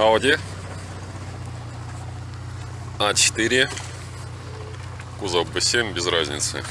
Audi А4 кузов B7 без разницы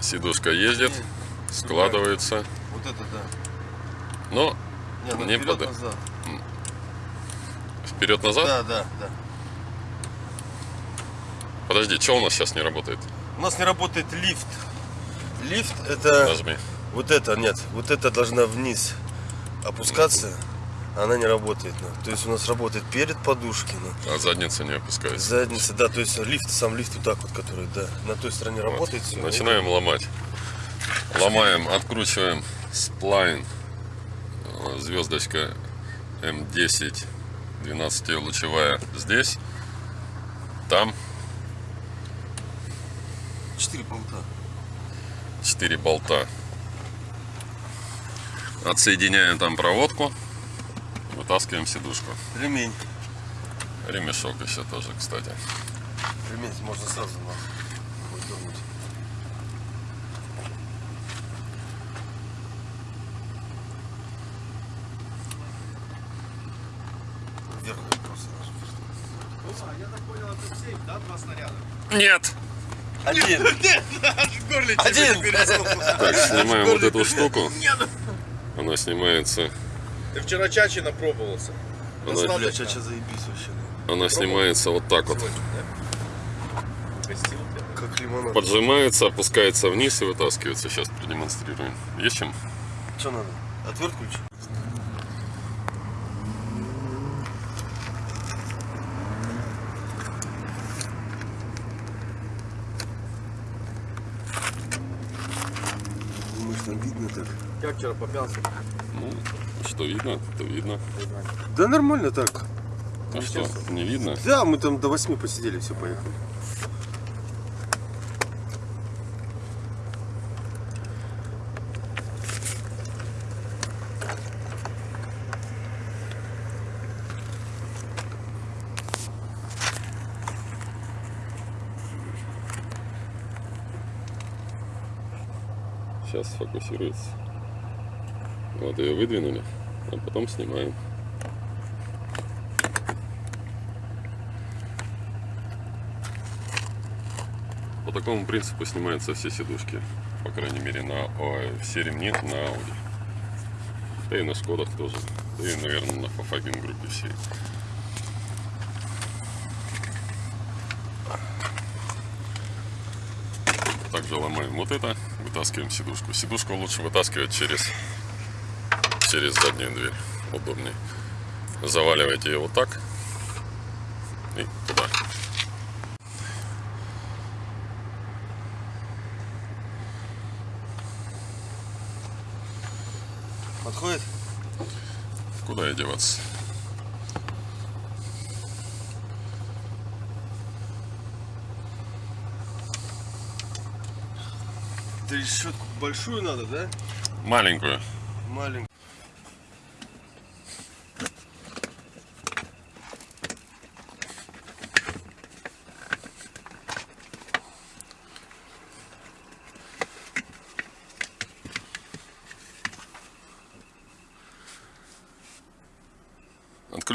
сидушка ездит складывается Вот это да. но Не, ну Не назад. вперед назад Да, да, да. подожди что у нас сейчас не работает У нас не работает лифт. Лифт это нажми вот это, нет, вот это должна вниз опускаться, она не работает. ну. То есть у нас работает перед подушки, ну. а задница не опускается задница, да, то есть лифт, сам лифт вот так вот, который, да, на той стороне Вот. работает все. Начинаем ломать. Ломаем, откручиваем сплайн. Э, Звездочка М10 12-лучевая здесь. Там Четыре болта. 4 болта. Отсоединяем там проводку. Вытаскиваем сидушку. Ремень. Ремешок еще тоже, кстати. Ремень можно сразу на выдернуть. Вверх просто. Я так понял, это сейф, да, два снаряда? Нет! Один. Горле Один. Так, снимаем вот эту штуку. Она снимается. Ты вчера чачи напробовался. Она, Бля, чача заебись вообще. да. она снимается вот так вот. Да? Гостил. Как лимонад. Поджимается, опускается вниз и вытаскивается. Сейчас продемонстрируем. Есть чем? Что надо? Отвертку ключ? Думаешь, там видно так? Как вчера попялся? Ну, что видно, то видно. Да нормально так. А что, не видно? Да, мы там до 8 посидели, все, поехали. Сейчас сфокусируется. Вот ее выдвинули, а потом снимаем. По такому принципу снимаются все сидушки. По крайней мере, на ой, все ремни на Audi. Да и на Шкодах тоже. Да и, наверное, на Volkswagen группе всей. Также ломаем вот это, вытаскиваем сидушку. Сидушку лучше вытаскивать через, через заднюю дверь. Удобнее. Заваливаете ее вот так и туда. Подходит? Куда и деваться? Ты решетку большую надо, да? Маленькую. Маленькую.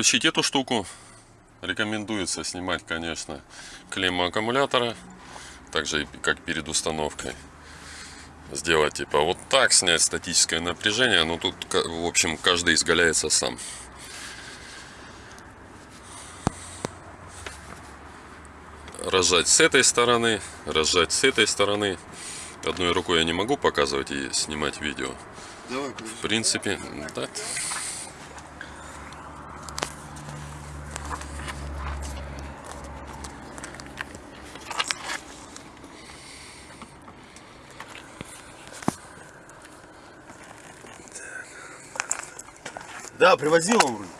Отключить эту штуку рекомендуется снимать, конечно, клемму аккумулятора, также как перед установкой. Сделать типа вот так, снять статическое напряжение, но тут, в общем, каждый изгаляется сам. Разжать с этой стороны, разжать с этой стороны. Одной рукой я не могу показывать и снимать видео. Давай, В принципе, да. Да, привозил он вроде.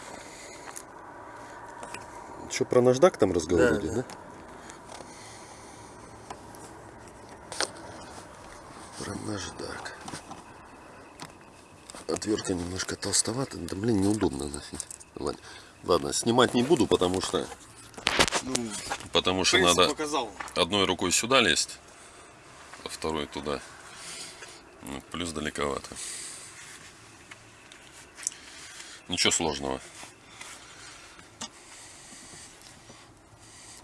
Что, про наждак там разговор Да, идет, да. да? Про наждак. Отвертка немножко толстовата. Да, блин, неудобно носить. Ладно, Ладно, снимать не буду, потому что... Ну, Потому что надо показал. одной рукой сюда лезть, а второй туда. Ну, плюс далековато. Ничего сложного.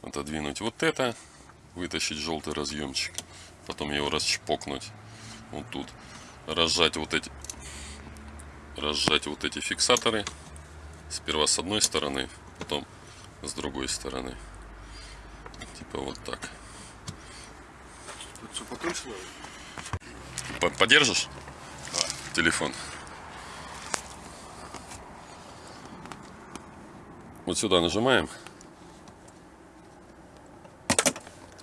Отодвинуть вот это, вытащить желтый разъемчик, потом его расчпокнуть вот тут, разжать вот эти, разжать вот эти фиксаторы, сперва с одной стороны, потом с другой стороны, типа вот так. Тут все покручено. По- Подержишь? Телефон. Вот сюда нажимаем.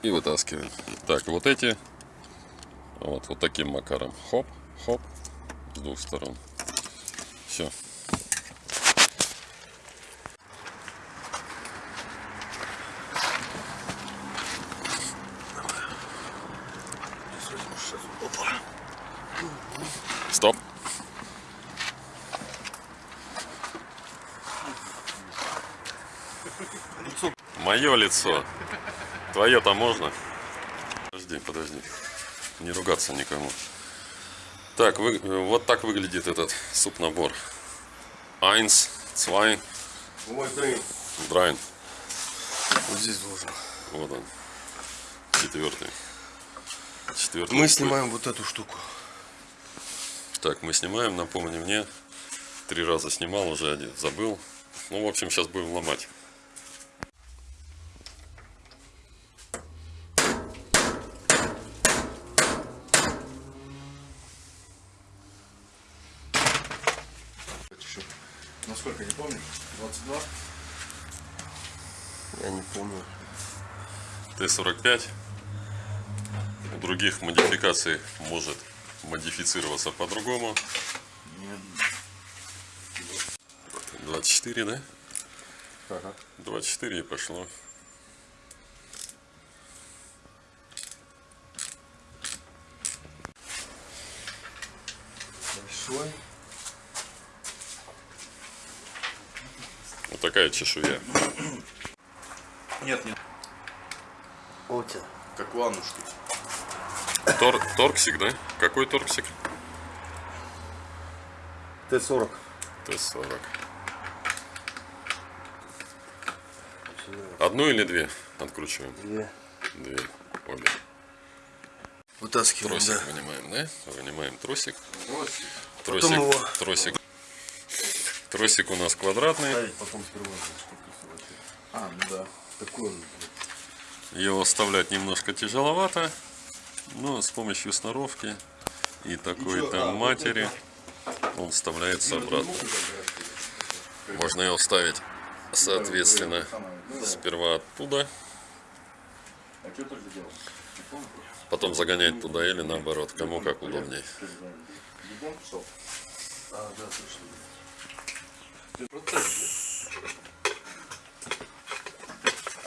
И вытаскиваем. Так, вот эти. Вот, вот таким макаром. Хоп, хоп. С двух сторон. Все. Мое лицо. Твое-то можно? Подожди, подожди. Не ругаться никому. Так, вы- вот так выглядит этот суп-набор. Ой, блин. drei. Вот здесь должен. Вот он. Четвертый. Четвертый. Мы снимаем вот эту штуку. Так, мы снимаем, напомни мне. Три раза снимал, уже один забыл. Ну, в общем, сейчас будем ломать. Насколько, не помню? 22? Я не помню. Т-45. У других модификаций может модифицироваться по-другому. 24, да? Ага. 24 и пошло. Большой. Вот такая чешуя. Нет, нет. Вот тебя. Как ваннушки. Тор, торксик, да? Какой торксик? Т-40. Т-40. Одну или две откручиваем? Две. Две. Обе. Вытаскиваем, Тросик да. вынимаем, да? Вынимаем тросик. Потом Тросик, его- тросик. Тросик у нас квадратный. Ставить потом сперва. А, ну да. Такой он. Его вставлять немножко тяжеловато, но с помощью сноровки и такой-то матери он вставляется обратно. Можно его вставить, соответственно, сперва оттуда, А что только делал? потом загонять туда или наоборот, кому как удобнее. Бегом пошел?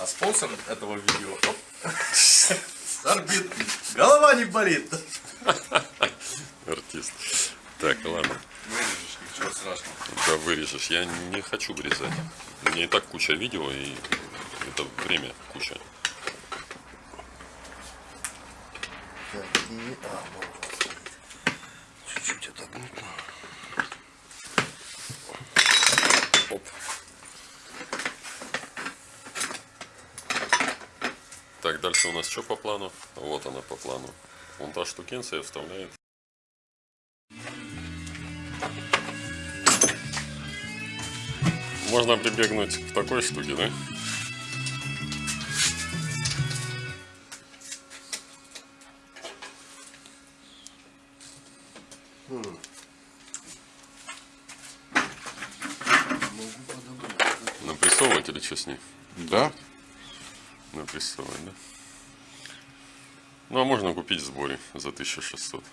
А, спонсор этого видео... Орбит. Голова не болит. Артист. Так, ладно. Вырежешь, ничего страшного. Да вырежешь. Я не хочу вырезать. Мне и так куча видео, и это время куча. Так, и... А, вот. Чуть-чуть отогнуть. Оп. Так, дальше у нас что по плану? Вот она по плану. Вон та штукенция вставляет. Можно прибегнуть к такой штуке, да? Ну, а можно купить в сборе за 1600.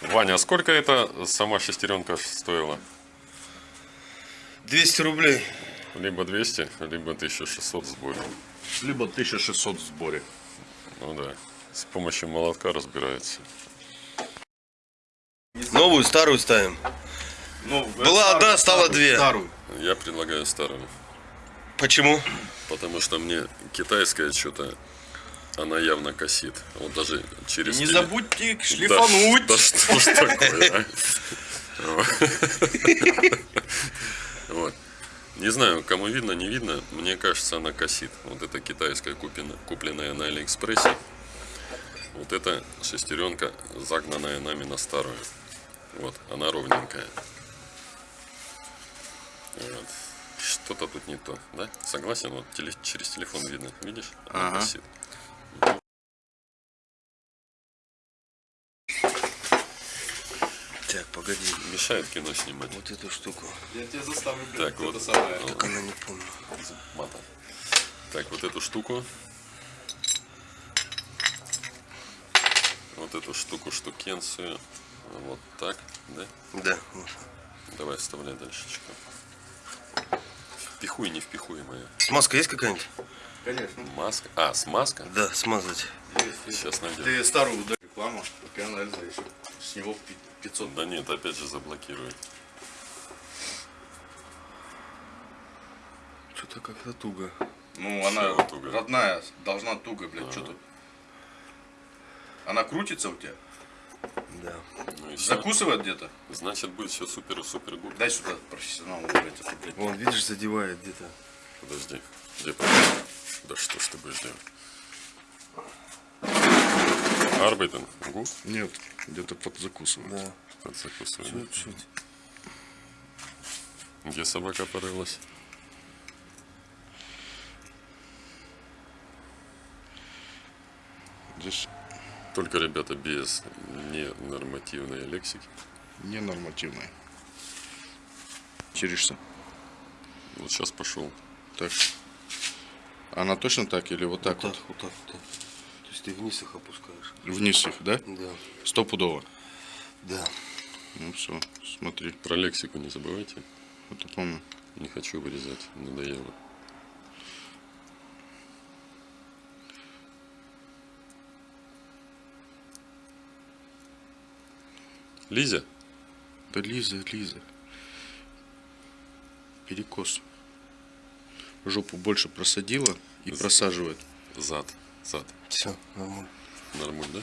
Ваня, а сколько это сама шестеренка стоила? 200 рублей. Либо 200, либо 1600 в сборе. Либо 1600 в сборе. Ну да, с помощью молотка разбирается. Новую, старую ставим. Ну, Была одна, стала две. Старую. Я предлагаю старую. Почему? Потому что мне китайская что-то, она явно косит. Вот даже через... Не теле- забудьте Да, шлифануть. Да, что ж такое, а? знаю, кому видно, не видно. Мне кажется, она косит. Вот это китайская купина, купленная на Алиэкспрессе. Вот эта шестеренка, загнанная нами на старую. Вот, она ровненькая. Вот. Что-то тут не то, да? Согласен? Вот теле- через телефон видно. Видишь? Она Ага. косит. Погоди. Мешает кино снимать. Вот эту штуку. Я тебя заставлю, блядь, Так, вот. самое. Ну, Так она не помню. мата. Так, вот эту штуку. Вот эту штуку, штукенцию. Вот так, да? Да, вот. Давай вставляй дальше. Впихуй, не впихуемая. Смазка есть какая-нибудь? Конечно. Маска. А, смазка? Да, смазать. Сейчас найдем. Ты старую ударь рекламу, пока анализа еще. С него пи- 500. Да нет, опять же заблокирует. Что-то как-то туго. Ну, она туго? родная, должна туго, блядь, что тут. Она крутится у тебя? Да. Ну. Закусывает где-то? Значит, будет все супер-супер гуд. Дай сюда профессионалу, блядь, это, блядь. Вон, видишь, задевает где-то. Подожди. Где Да что ж ты будешь делать? Арбайтен. Гу? Нет, где-то подзакусывает. Да, Подзакусывай. чуть-чуть. Где собака порылась? Здесь Только, ребята, без ненормативной лексики. ненормативный. Черешься. Вот сейчас пошел. Так. Она точно так или вот так Так, вот? вот так, вот так. Есть ты вниз их опускаешь. Вниз их, да? Да. Стопудово. Да. Ну все, смотри. Про лексику не забывайте. Вот я помню. Не хочу вырезать. Надоело. Лиза? Да Лиза, Лиза. Перекос. Жопу больше просадила и просаживает. Зад. Зад. Все, нормально. Нормуль, да?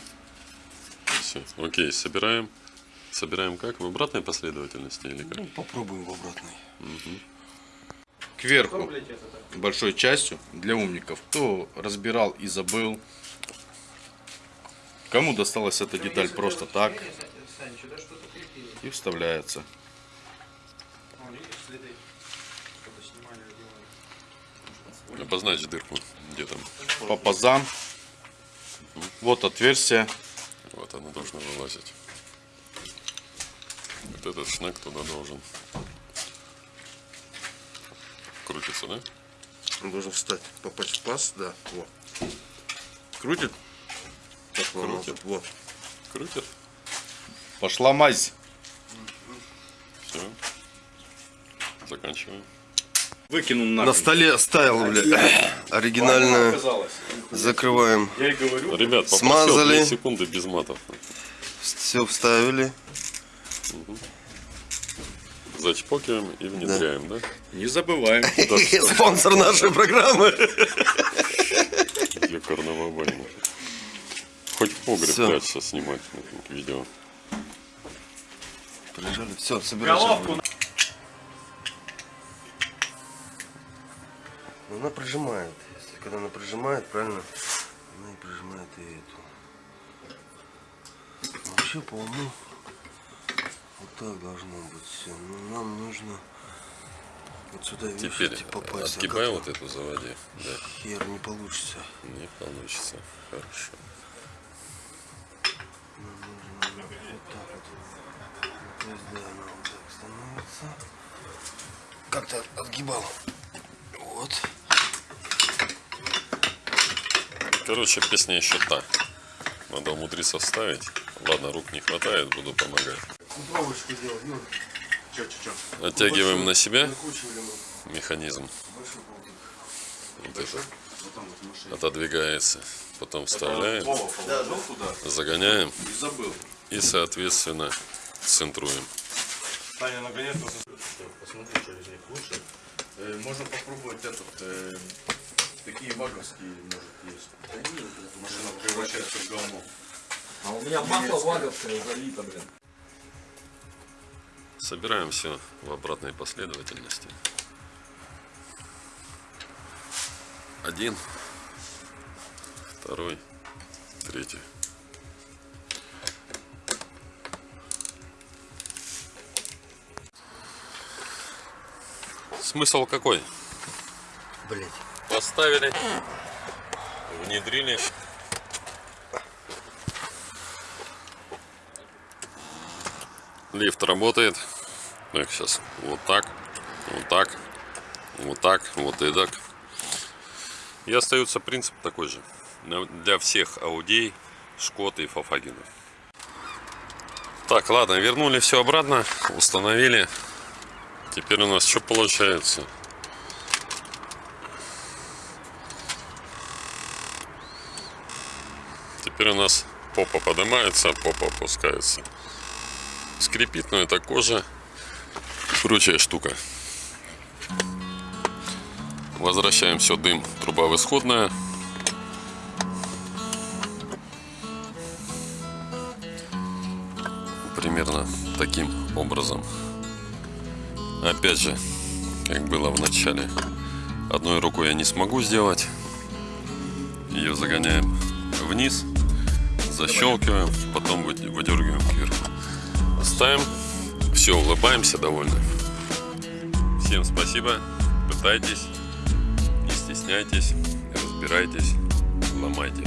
Все. Окей, собираем. Собираем как? В обратной последовательности или как? Ну, попробуем в обратной. Кверху. Большой частью для умников. Кто разбирал и забыл. Кому досталась эта деталь просто так. И вставляется. Обозначь дырку. Где там? По пазам. Вот отверстие. Вот она должна вылазить. Вот этот шнек туда должен. Крутится, да? Он должен встать, попасть в паз, да. Вот. Крутит. Так, Крутит. Вот. Крутит. Пошла мазь. Все. Заканчиваем. Выкинул На нахуй. столе оставил, бля. Оригинальную. Оказалось. Закрываем. Я и говорю. Ребят, Смазали. 2 секунды без матов. Все вставили. Зачпокиваем и внедряем, да? Не забываем. Спонсор нашей программы. Ёкарного больно. Хоть в погреб прячься снимать видео. Прижали. Все, собираем. Ну, она прижимает. Если когда она прижимает, правильно, она и прижимает и эту. Вообще, по уму, вот так должно быть все. Но нам нужно вот сюда, Теперь идти попасть. А отгибай как вот эту заводи. Да, Хер не получится. не получится. Хорошо. Вот так вот. То есть, да, она вот так становится. Как-то отгибал. Вот. Короче, песня еще та. Надо умудриться вставить. Ладно, рук не хватает, буду помогать. Делать, ну, Че, че, че? Оттягиваем на себя механизм. большой. Вот это отодвигается. Потом вставляем, загоняем и забыл. и, соответственно, центруем. Таня, наконец-то посмотри, что из них лучше. Э, можно попробовать этот, э, такие ваговские, может, есть. Машина превращается в говно. А у меня масло ваговское залито, блин. Собираем все в обратной последовательности. Один, второй, третий. Смысл какой? Блять. Поставили, внедрили. Лифт работает. Так, сейчас вот так, вот так, вот так, вот и так. И остается принцип такой же. Для всех аудей, Шкот и Фафагина. Так, ладно, вернули все обратно, установили. Теперь у нас что получается? Теперь у нас попа поднимается, попа опускается. Скрипит, но это кожа прочая штука. Возвращаем все дым, труба в исходная. Примерно таким образом. Опять же, как было в начале, одной рукой я не смогу сделать. Ее загоняем вниз, защелкиваем, потом вы- выдергиваем кверху. Ставим, все, улыбаемся, довольны. Всем спасибо, пытайтесь, не стесняйтесь, разбирайтесь, ломайте.